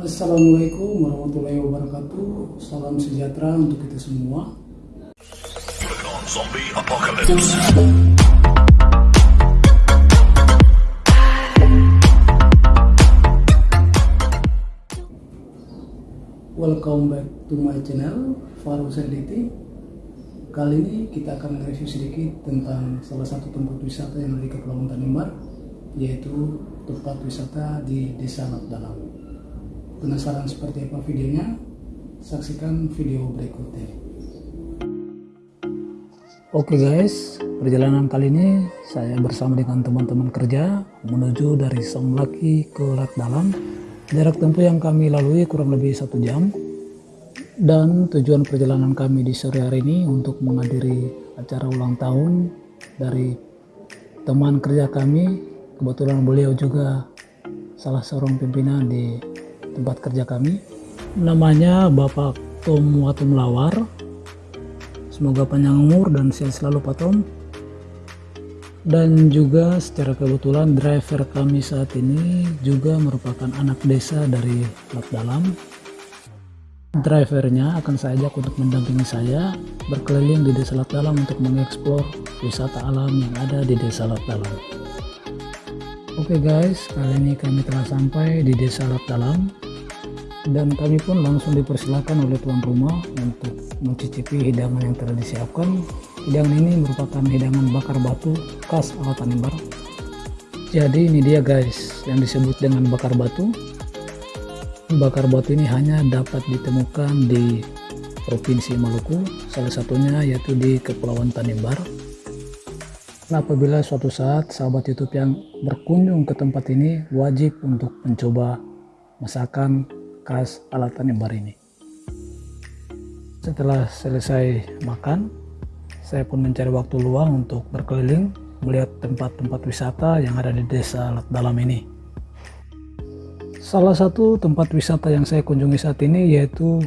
Assalamualaikum warahmatullahi wabarakatuh. Salam sejahtera untuk kita semua. Welcome back to my channel Faru Serditi. Kali ini kita akan review sedikit tentang salah satu tempat wisata yang ada di Kepulauan Tanimbar, yaitu tempat wisata di Desa Lap Dalam. Penasaran seperti apa videonya? Saksikan video berikutnya. Oke guys, perjalanan kali ini saya bersama dengan teman-teman kerja menuju dari Samlaki ke Lat Dalam. Jarak tempuh yang kami lalui kurang lebih satu jam. Dan tujuan perjalanan kami di sore hari ini untuk menghadiri acara ulang tahun dari teman kerja kami. Kebetulan beliau juga salah seorang pimpinan di tempat kerja kami. Namanya Bapak Tom Watum Lawar Semoga panjang umur dan sehat selalu Pak Tom. Dan juga secara kebetulan driver kami saat ini juga merupakan anak desa dari Lat Dalam. Drivernya akan saya ajak untuk mendampingi saya berkeliling di desa Lat Dalam untuk mengeksplor wisata alam yang ada di desa Lat Dalam. Oke okay guys, kali ini kami telah sampai di desa Lat Dalam. Dan kami pun langsung dipersilakan oleh tuan rumah untuk mencicipi hidangan yang telah disiapkan. Hidangan ini merupakan hidangan bakar batu khas ala Tanimbar jadi ini dia guys yang disebut dengan bakar batu. Bakar batu ini hanya dapat ditemukan di Provinsi Maluku salah satunya yaitu di Kepulauan Tanimbar Nah, apabila suatu saat sahabat YouTube yang berkunjung ke tempat ini wajib untuk mencoba masakan khas alatan Imbar ini. Setelah selesai makan, saya pun mencari waktu luang untuk berkeliling melihat tempat-tempat wisata yang ada di desa Alat Dalam ini. Salah satu tempat wisata yang saya kunjungi saat ini yaitu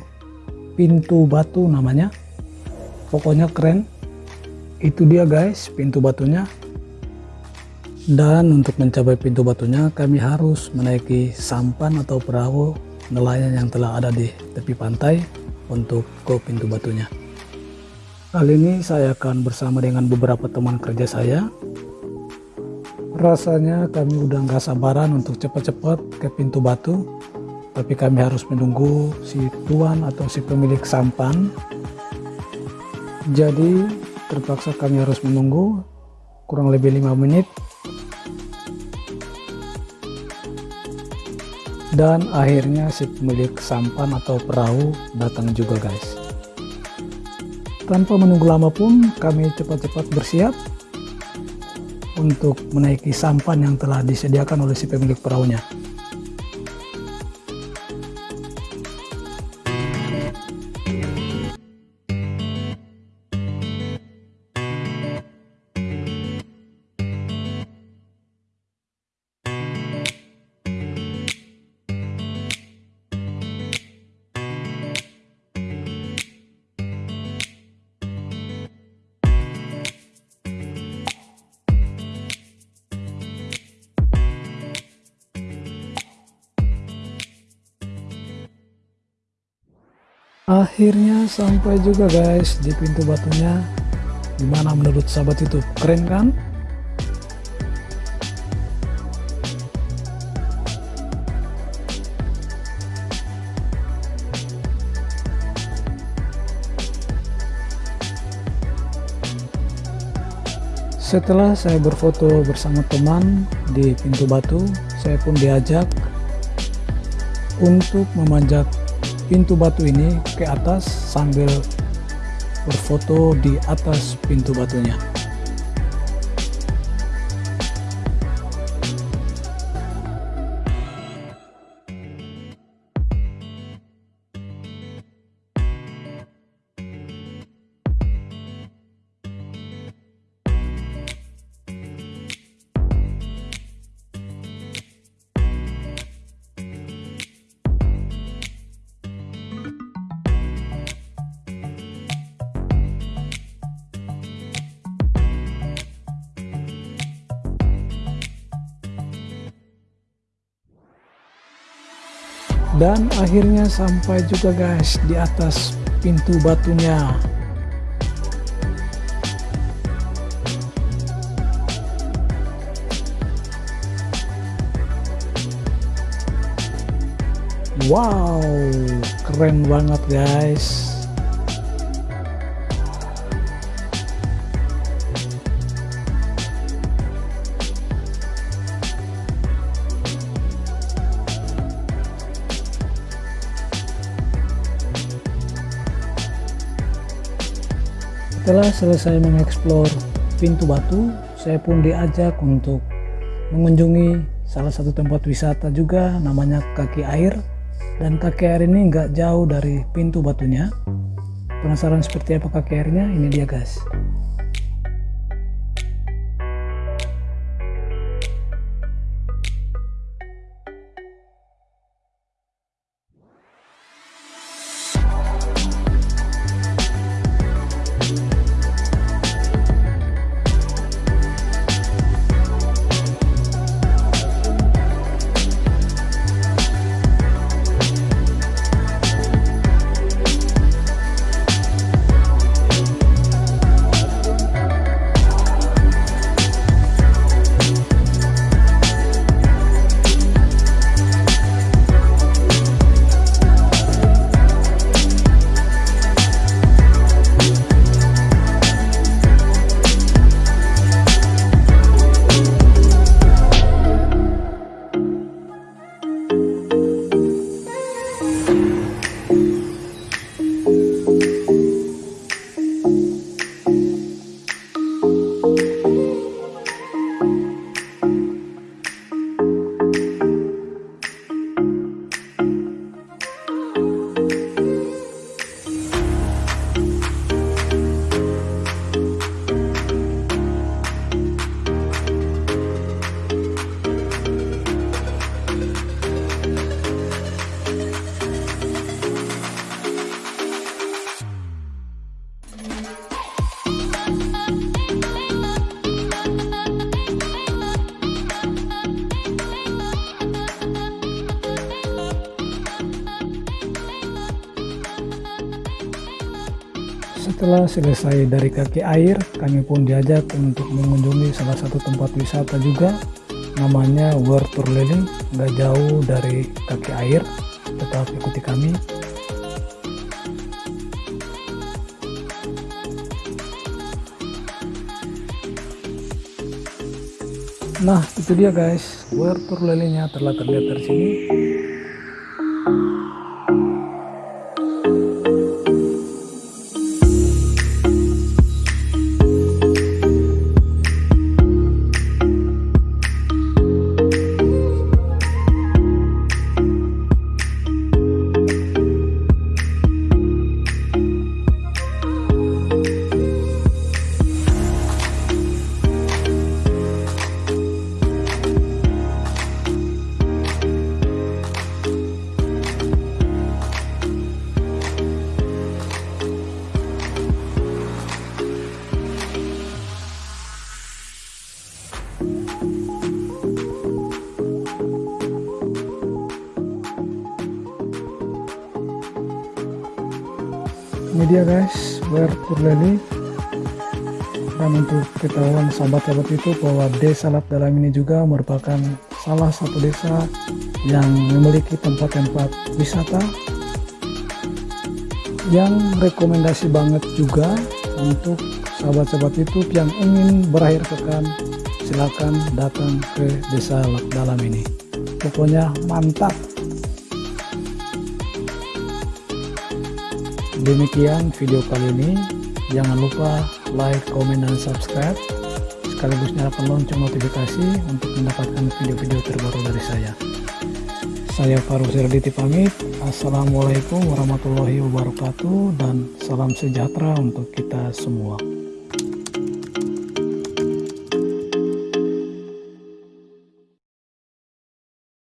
Pintu Batu namanya. Pokoknya keren. Itu dia guys, pintu batunya. Dan untuk mencapai pintu batunya kami harus menaiki sampan atau perahu nelayan yang telah ada di tepi pantai untuk ke pintu batunya. Kali ini saya akan bersama dengan beberapa teman kerja saya. Rasanya kami udah nggak sabaran untuk cepat-cepat ke pintu batu, tapi kami harus menunggu si tuan atau si pemilik sampan. Jadi terpaksa kami harus menunggu kurang lebih lima menit. Dan akhirnya si pemilik sampan atau perahu datang juga guys. Tanpa menunggu lama pun kami cepat-cepat bersiap untuk menaiki sampan yang telah disediakan oleh si pemilik perahunya akhirnya sampai juga guys di pintu batunya. Gimana menurut sahabat itu? Keren kan? Setelah saya berfoto bersama teman di pintu batu saya pun diajak untuk memanjat pintu batu ini ke atas sambil berfoto di atas pintu batunya dan akhirnya sampai juga guys di atas pintu batunya. Wow keren banget guys Setelah selesai mengeksplor pintu batu, saya pun diajak untuk mengunjungi salah satu tempat wisata juga namanya kaki air. Dan kaki air ini nggak jauh dari pintu batunya. Penasaran seperti apa kaki airnya? Ini dia guys Setelah selesai dari kaki air, kami pun diajak untuk mengunjungi salah satu tempat wisata juga namanya World Lily, nggak jauh dari kaki air, tetap ikuti kami. Nah, itu dia guys, World Lily-nya telah terlihat dari sini. Ini dia guys where Purleli dan untuk ketahuan sahabat-sahabat itu bahwa desa Lap Dalam ini juga merupakan salah satu desa yang memiliki tempat-tempat wisata yang rekomendasi banget juga untuk sahabat-sahabat YouTube yang ingin berakhir pekan silakan datang ke desa Lap Dalam ini. Pokoknya mantap demikian video kali ini. Jangan lupa like comment dan subscribe. Sekaligus nyalakan lonceng notifikasi untuk mendapatkan video-video terbaru dari saya. Saya Faru Sirditi pamit. Assalamualaikum warahmatullahi wabarakatuh dan salam sejahtera untuk kita semua